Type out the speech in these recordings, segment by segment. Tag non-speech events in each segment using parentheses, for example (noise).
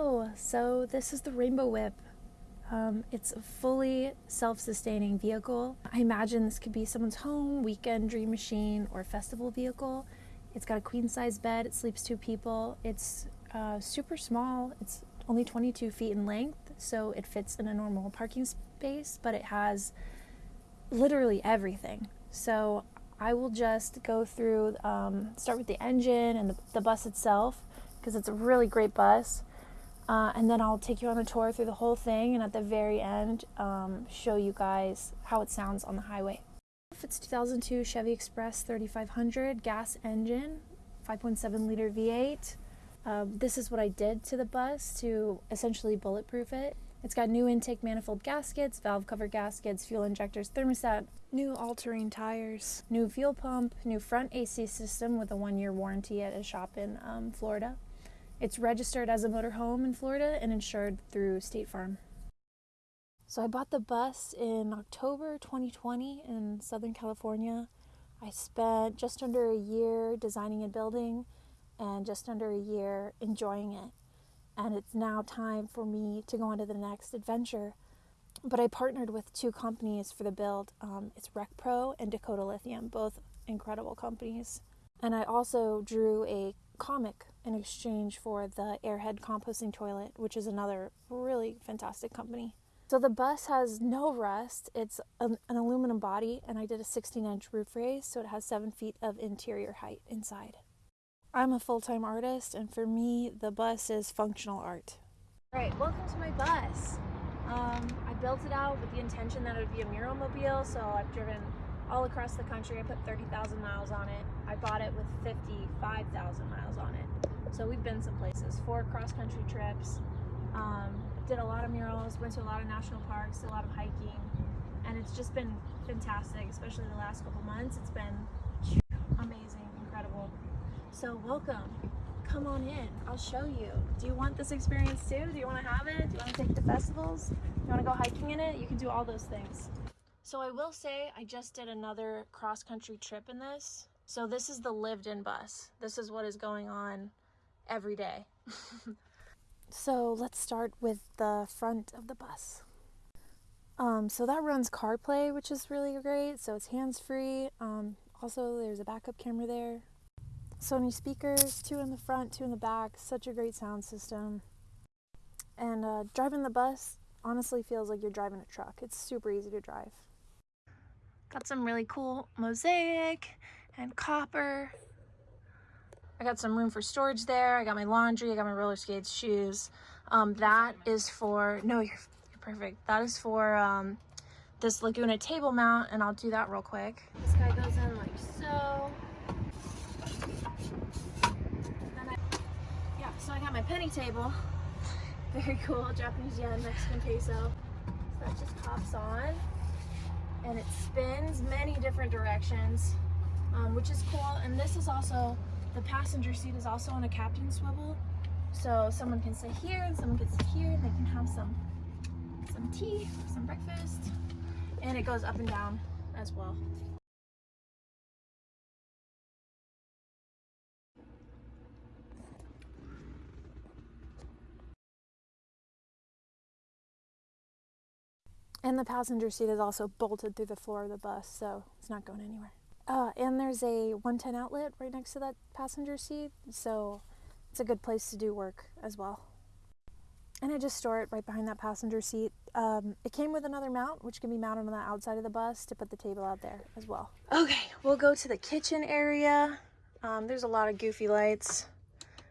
Hello, so this is the Rainbow Whip. Um, it's a fully self-sustaining vehicle. I imagine this could be someone's home, weekend dream machine, or festival vehicle. It's got a queen size bed, it sleeps two people. It's uh, super small, it's only 22 feet in length, so it fits in a normal parking space, but it has literally everything. So I will just go through, um, start with the engine and the, the bus itself, because it's a really great bus. Uh, and then I'll take you on a tour through the whole thing, and at the very end, um, show you guys how it sounds on the highway. It's 2002 Chevy Express 3500 gas engine, 5.7 liter V8. Um, this is what I did to the bus to essentially bulletproof it. It's got new intake manifold gaskets, valve cover gaskets, fuel injectors, thermostat, new all-terrain tires, new fuel pump, new front AC system with a one-year warranty at a shop in um, Florida. It's registered as a motorhome in Florida and insured through State Farm. So I bought the bus in October 2020 in Southern California. I spent just under a year designing and building and just under a year enjoying it. And it's now time for me to go on to the next adventure. But I partnered with two companies for the build. Um, it's RecPro and Dakota Lithium, both incredible companies. And I also drew a comic in exchange for the Airhead composting toilet, which is another really fantastic company. So the bus has no rust. It's an, an aluminum body, and I did a 16 inch roof raise, so it has seven feet of interior height inside. I'm a full time artist, and for me, the bus is functional art. All right, welcome to my bus. Um, I built it out with the intention that it would be a mural mobile, so I've driven all across the country. I put 30,000 miles on it. I bought it with 55,000 miles on it. So we've been some places, four cross country trips, um, did a lot of murals, went to a lot of national parks, did a lot of hiking, and it's just been fantastic, especially the last couple months. It's been amazing, incredible. So welcome. Come on in. I'll show you. Do you want this experience too? Do you want to have it? Do you want to take the festivals? Do you want to go hiking in it? You can do all those things. So I will say I just did another cross country trip in this. So this is the lived in bus. This is what is going on every day. (laughs) so let's start with the front of the bus. Um, so that runs CarPlay, which is really great. So it's hands-free. Um, also, there's a backup camera there. Sony speakers, two in the front, two in the back. Such a great sound system. And uh, driving the bus honestly feels like you're driving a truck. It's super easy to drive. Got some really cool mosaic and copper. I got some room for storage there. I got my laundry. I got my roller skates, shoes. Um, that is for, no, you're, you're perfect. That is for um, this Laguna table mount, and I'll do that real quick. This guy goes in like so. I, yeah, so I got my penny table. Very cool, Japanese yen, Mexican peso. So that just pops on and it spins many different directions, um, which is cool. And this is also, the passenger seat is also on a captain swivel. So someone can sit here and someone can sit here and they can have some, some tea, some breakfast, and it goes up and down as well. And the passenger seat is also bolted through the floor of the bus, so it's not going anywhere. Uh, and there's a 110 outlet right next to that passenger seat, so it's a good place to do work as well. And I just store it right behind that passenger seat. Um, it came with another mount, which can be mounted on the outside of the bus to put the table out there as well. Okay, we'll go to the kitchen area. Um, there's a lot of goofy lights,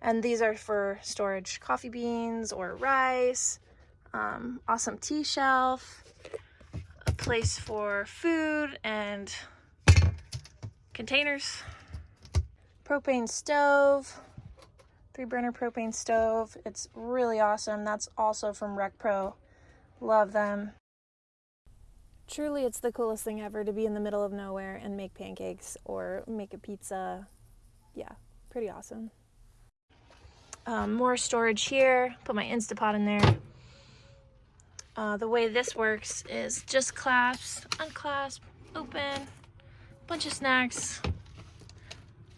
and these are for storage coffee beans or rice. Um, awesome tea shelf place for food and containers. Propane stove, three burner propane stove. It's really awesome. That's also from RecPro. Love them. Truly, it's the coolest thing ever to be in the middle of nowhere and make pancakes or make a pizza. Yeah, pretty awesome. Um, more storage here. Put my Instapot in there. Uh, the way this works is just clasp, unclasp, open, bunch of snacks.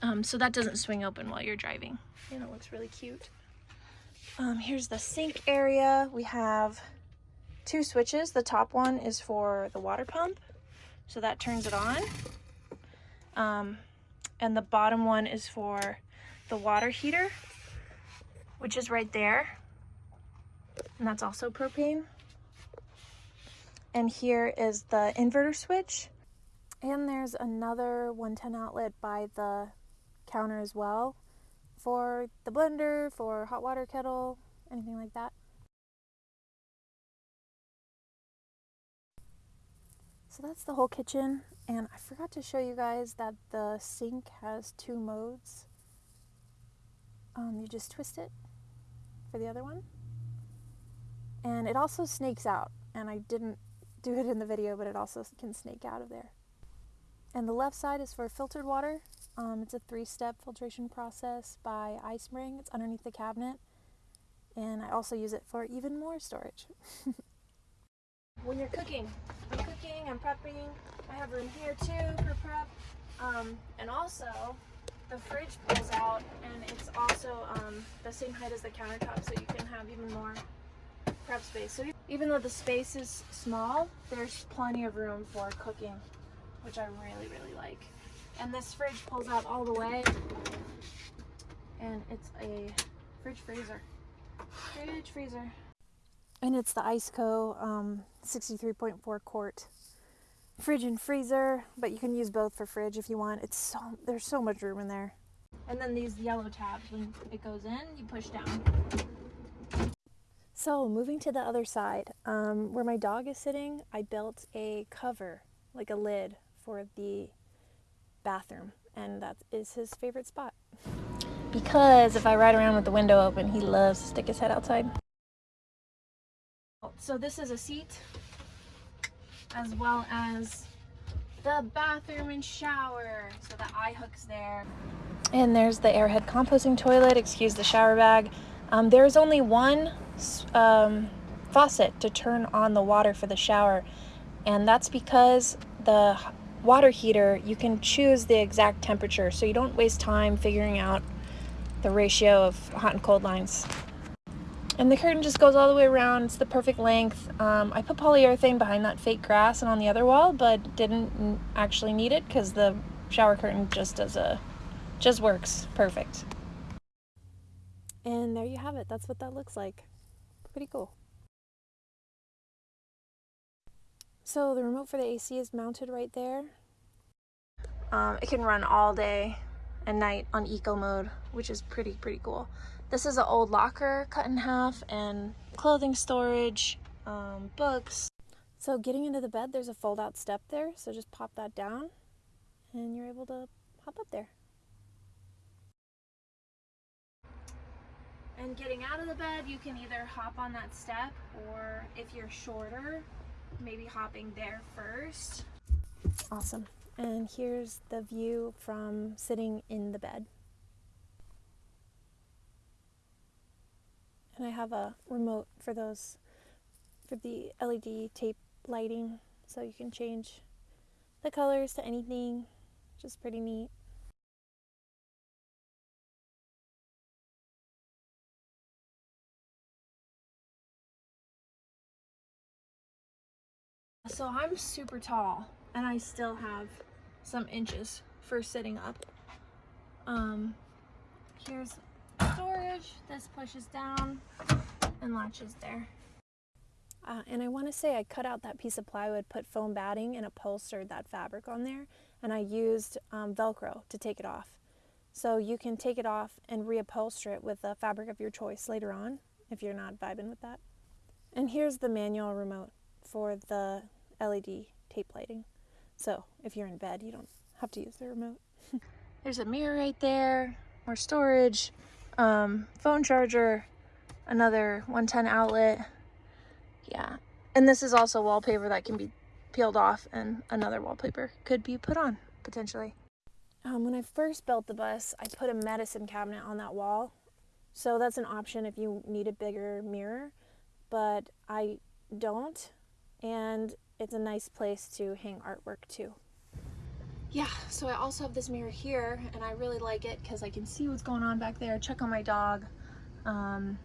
Um, so that doesn't swing open while you're driving. And it looks really cute. Um, here's the sink area. We have two switches. The top one is for the water pump, so that turns it on. Um, and the bottom one is for the water heater, which is right there. And that's also propane. And here is the inverter switch. And there's another 110 outlet by the counter as well for the blender, for hot water kettle, anything like that. So that's the whole kitchen. And I forgot to show you guys that the sink has two modes. Um, you just twist it for the other one. And it also snakes out. And I didn't do it in the video, but it also can snake out of there. And the left side is for filtered water. Um, it's a three-step filtration process by iSpring. It's underneath the cabinet. And I also use it for even more storage. (laughs) when you're cooking, I'm cooking, I'm prepping. I have room here too for prep. Um, and also, the fridge pulls out and it's also um, the same height as the countertop so you can have even more prep space. So even though the space is small, there's plenty of room for cooking, which I really, really like. And this fridge pulls out all the way and it's a fridge freezer. Fridge freezer. And it's the Iceco um, 63.4 quart fridge and freezer, but you can use both for fridge if you want. It's so there's so much room in there. And then these yellow tabs, when it goes in, you push down. So moving to the other side, um, where my dog is sitting, I built a cover, like a lid, for the bathroom, and that is his favorite spot. Because if I ride around with the window open, he loves to stick his head outside. So this is a seat, as well as the bathroom and shower. So the eye hook's there. And there's the Airhead composting toilet, excuse the shower bag. Um, there's only one um, faucet to turn on the water for the shower, and that's because the water heater, you can choose the exact temperature so you don't waste time figuring out the ratio of hot and cold lines. And the curtain just goes all the way around. It's the perfect length. Um, I put polyurethane behind that fake grass and on the other wall, but didn't actually need it because the shower curtain just does a, just works perfect. And there you have it. That's what that looks like. Pretty cool. So the remote for the AC is mounted right there. Um, it can run all day and night on eco mode, which is pretty, pretty cool. This is an old locker cut in half and clothing storage, um, books. So getting into the bed, there's a fold out step there. So just pop that down and you're able to hop up there. And getting out of the bed, you can either hop on that step or if you're shorter, maybe hopping there first. Awesome. And here's the view from sitting in the bed. And I have a remote for those, for the LED tape lighting, so you can change the colors to anything, which is pretty neat. So I'm super tall and I still have some inches for sitting up. Um, here's storage. This pushes down and latches there. Uh, and I want to say I cut out that piece of plywood, put foam batting and upholstered that fabric on there. And I used um, Velcro to take it off. So you can take it off and reupholster it with the fabric of your choice later on if you're not vibing with that. And here's the manual remote for the LED tape lighting. So if you're in bed, you don't have to use the remote. (laughs) There's a mirror right there, more storage, um, phone charger, another 110 outlet. Yeah. And this is also wallpaper that can be peeled off and another wallpaper could be put on potentially. Um, when I first built the bus, I put a medicine cabinet on that wall. So that's an option if you need a bigger mirror, but I don't. And it's a nice place to hang artwork too. Yeah, so I also have this mirror here and I really like it because I can see what's going on back there, check on my dog. Um,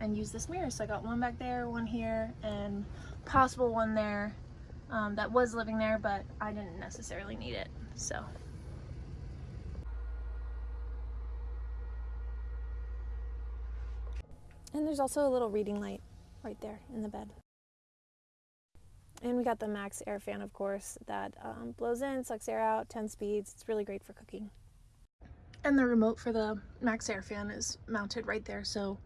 and use this mirror. So I got one back there, one here, and possible one there um, that was living there, but I didn't necessarily need it, so. And there's also a little reading light right there in the bed. And we got the MaxxAir fan, of course, that um, blows in, sucks air out, 10 speeds. It's really great for cooking. And the remote for the MaxxAir fan is mounted right there, so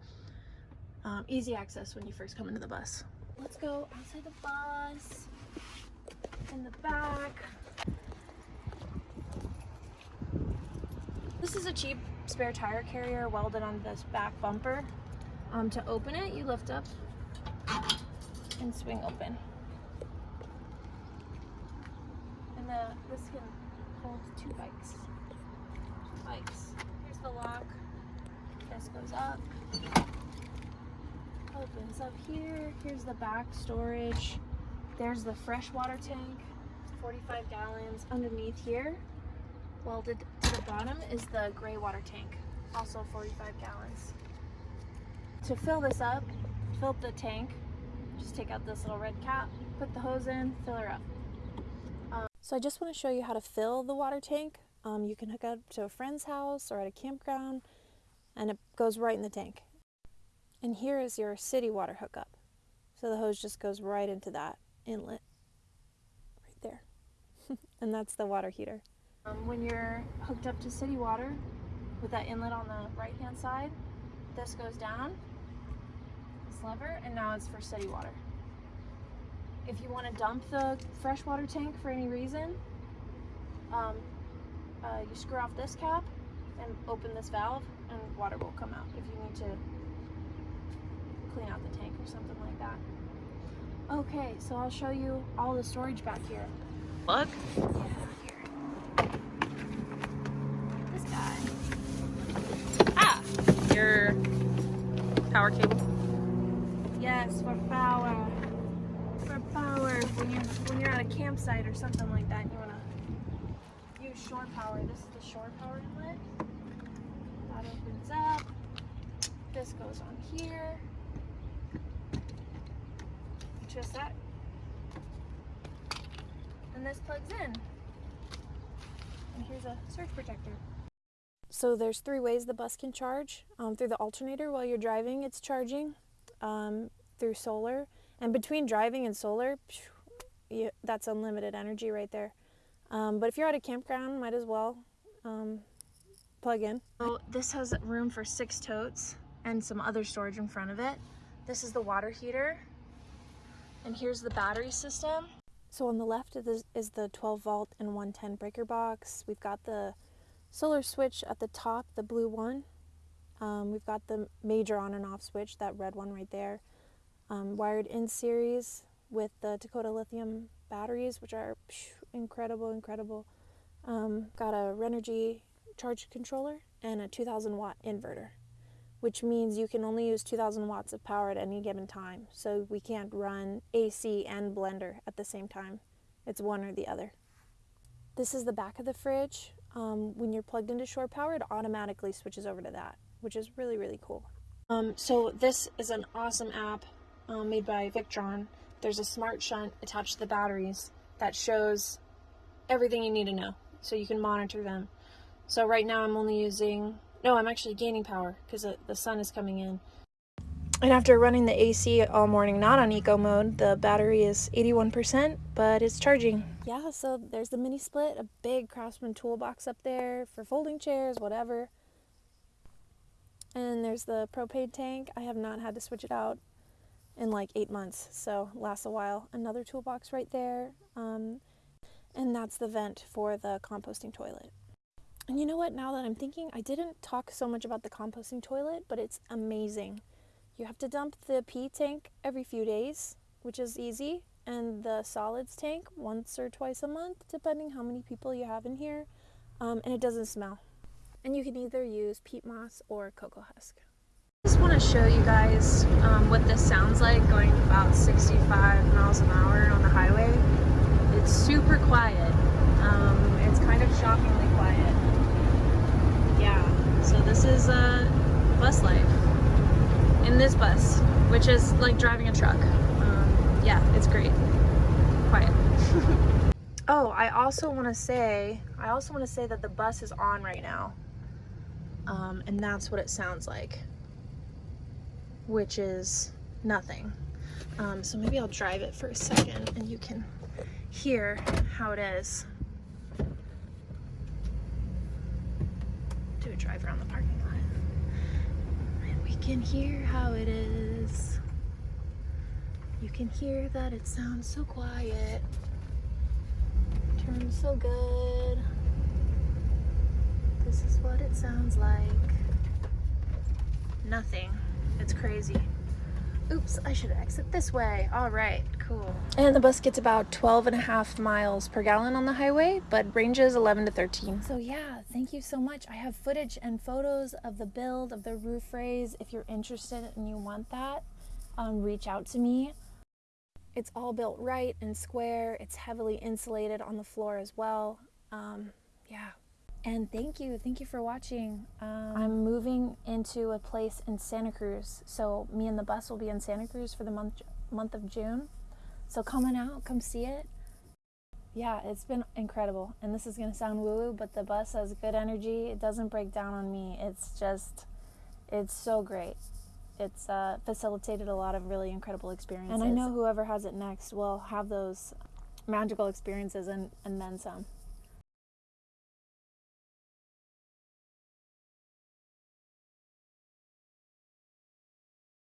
um, easy access when you first come into the bus. Let's go outside the bus, in the back. This is a cheap spare tire carrier welded on this back bumper. Um, to open it, you lift up and swing open. And the, this can hold two bikes. Two Bikes. Here's the lock. This goes up. Opens up here. Here's the back storage. There's the freshwater tank, 45 gallons. Underneath here, welded to the bottom, is the gray water tank, also 45 gallons. To fill this up, fill up the tank, just take out this little red cap, put the hose in, fill her up. So I just want to show you how to fill the water tank. Um, you can hook up to a friend's house or at a campground and it goes right in the tank. And here is your city water hookup. So the hose just goes right into that inlet right there. (laughs) and that's the water heater. Um, when you're hooked up to city water with that inlet on the right hand side, this goes down this lever and now it's for city water. If you want to dump the freshwater tank for any reason, um, uh, you screw off this cap and open this valve and water will come out if you need to clean out the tank or something like that. Okay, so I'll show you all the storage back here. Look. Yeah, this guy. Ah, your power cable. Yes, for power. When you're when you're at a campsite or something like that, and you wanna use shore power. This is the shore power inlet. That opens up. This goes on here. Just that. And this plugs in. And here's a surge protector. So there's three ways the bus can charge. Um, through the alternator while you're driving, it's charging um, through solar. And between driving and solar, you, that's unlimited energy right there. Um, but if you're at a campground, might as well um, plug in. So this has room for six totes and some other storage in front of it. This is the water heater. And here's the battery system. So on the left is the 12 volt and 110 breaker box. We've got the solar switch at the top, the blue one. Um, we've got the major on and off switch, that red one right there, um, wired in series with the Dakota lithium batteries, which are incredible, incredible. Um, got a Renogy charge controller and a 2000 watt inverter, which means you can only use 2000 watts of power at any given time. So we can't run AC and blender at the same time. It's one or the other. This is the back of the fridge. Um, when you're plugged into shore power, it automatically switches over to that which is really, really cool. Um, so this is an awesome app um, made by Victron. There's a smart shunt attached to the batteries that shows everything you need to know so you can monitor them. So right now I'm only using, no, I'm actually gaining power because the sun is coming in. And after running the AC all morning, not on eco mode, the battery is 81%, but it's charging. Yeah, so there's the mini split, a big Craftsman toolbox up there for folding chairs, whatever. And there's the propane tank. I have not had to switch it out in like eight months, so lasts a while. Another toolbox right there. Um, and that's the vent for the composting toilet. And you know what, now that I'm thinking, I didn't talk so much about the composting toilet, but it's amazing. You have to dump the pee tank every few days, which is easy, and the solids tank once or twice a month, depending how many people you have in here, um, and it doesn't smell and you can either use peat moss or cocoa husk. Want to show you guys um, what this sounds like going about 65 miles an hour on the highway. It's super quiet. Um, it's kind of shockingly quiet. Yeah, so this is uh, bus life. in this bus, which is like driving a truck. Um, yeah, it's great. Quiet. (laughs) oh, I also want to say, I also want to say that the bus is on right now. Um, and that's what it sounds like, which is nothing. Um, so maybe I'll drive it for a second and you can hear how it is. Do a drive around the parking lot. And we can hear how it is. You can hear that it sounds so quiet. Turns so good. This is what it sounds like. Nothing. It's crazy. Oops, I should exit this way. All right, cool. And the bus gets about 12 and a half miles per gallon on the highway, but ranges 11 to 13. So yeah, thank you so much. I have footage and photos of the build of the roof raise. If you're interested and you want that, um, reach out to me. It's all built right and square. It's heavily insulated on the floor as well. Um, yeah, and thank you thank you for watching. Um, i'm moving into a place in santa cruz. So me and the bus will be in santa cruz for the month month of june. So come on out come see it. Yeah it's been incredible. And this is going to sound woo woo but the bus has good energy. It doesn't break down on me. It's just it's so great. It's uh, facilitated a lot of really incredible experiences. And i know whoever has it next will have those magical experiences and, and then some